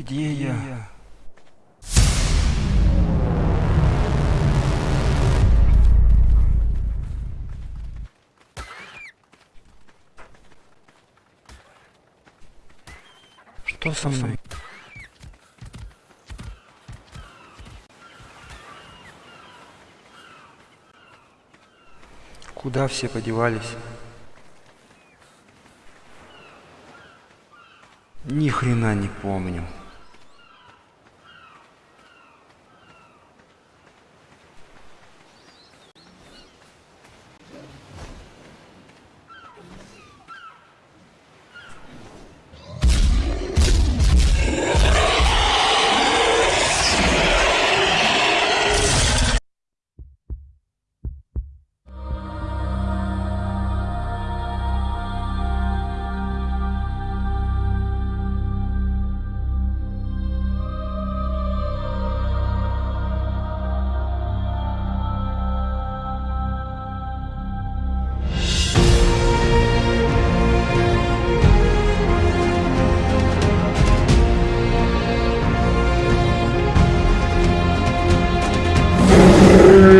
Где я? Что со мной? Куда все подевались? Ни хрена не помню. Amen.